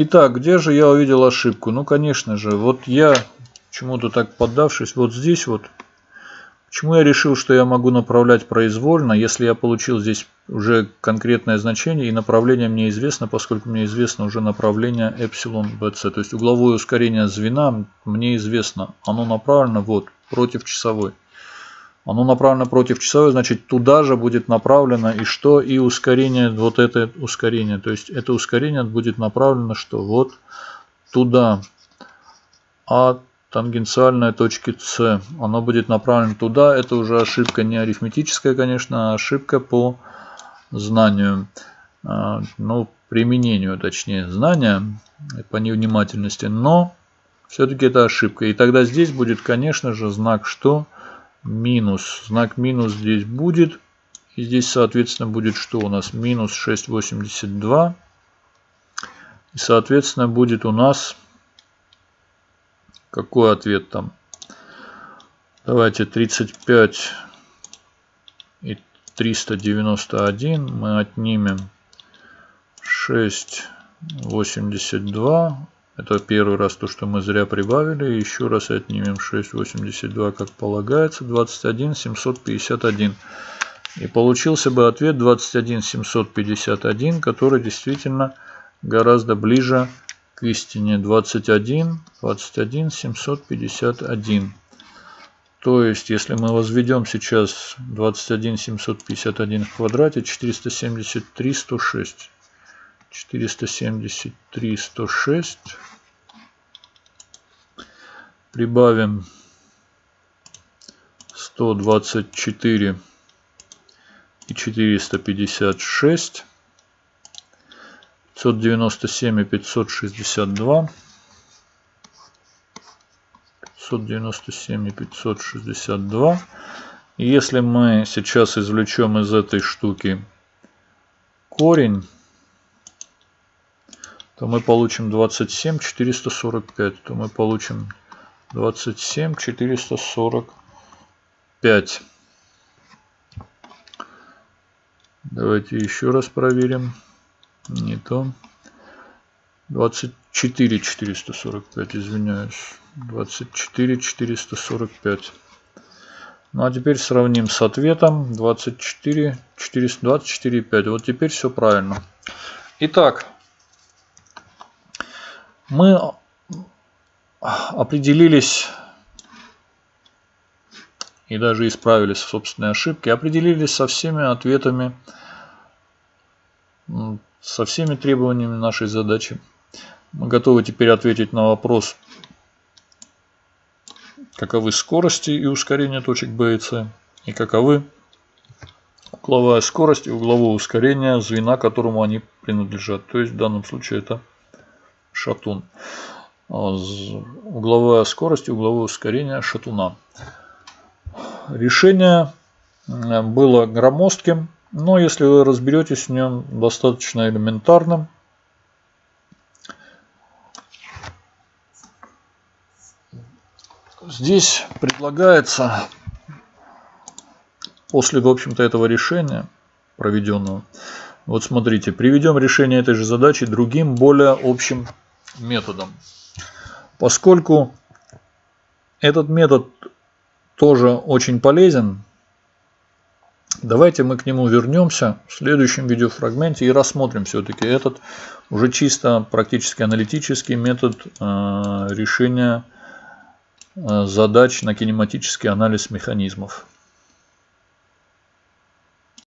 Итак, где же я увидел ошибку? Ну, конечно же, вот я, чему-то так поддавшись, вот здесь вот. Почему я решил, что я могу направлять произвольно, если я получил здесь уже конкретное значение и направление мне известно, поскольку мне известно уже направление эпсилон bc. То есть угловое ускорение звена мне известно. Оно направлено вот против часовой. Оно направлено против часовой, значит туда же будет направлено и что? И ускорение, вот это ускорение. То есть это ускорение будет направлено что? Вот туда. А тангенциальной точки С, оно будет направлено туда. Это уже ошибка не арифметическая, конечно, а ошибка по знанию. А, ну, применению, точнее, знания по невнимательности. Но все-таки это ошибка. И тогда здесь будет, конечно же, знак что? Минус. Знак минус здесь будет. И здесь, соответственно, будет что у нас? Минус 6,82. И, соответственно, будет у нас... Какой ответ там? Давайте 35 и 391 мы отнимем 6,82 это первый раз то, что мы зря прибавили. Еще раз отнимем 6,82, как полагается. 21 751. И получился бы ответ 21 751, который действительно гораздо ближе к истине. 21, 21 751. То есть, если мы возведем сейчас 21 751 в квадрате, 473 106. 473 106 прибавим 124 и 456 597 и 562 597 и 562 и если мы сейчас извлечем из этой штуки корень то мы получим 27 445, то мы получим 27 445. Давайте еще раз проверим. Не то. 24 445, извиняюсь. 24 445. Ну а теперь сравним с ответом. 24 424 5. Вот теперь все правильно. Итак, мы определились и даже исправились в собственной ошибке, определились со всеми ответами, со всеми требованиями нашей задачи. Мы готовы теперь ответить на вопрос, каковы скорости и ускорение точек B и C, и каковы угловая скорость и угловое ускорение звена, которому они принадлежат. То есть в данном случае это шатун. Угловая скорость угловое ускорение шатуна. Решение было громоздким, но если вы разберетесь в нем достаточно элементарным, здесь предлагается после, в общем-то, этого решения проведенного, вот смотрите, приведем решение этой же задачи другим, более общим методом. Поскольку этот метод тоже очень полезен, давайте мы к нему вернемся в следующем видеофрагменте и рассмотрим все-таки этот уже чисто практически аналитический метод э, решения э, задач на кинематический анализ механизмов.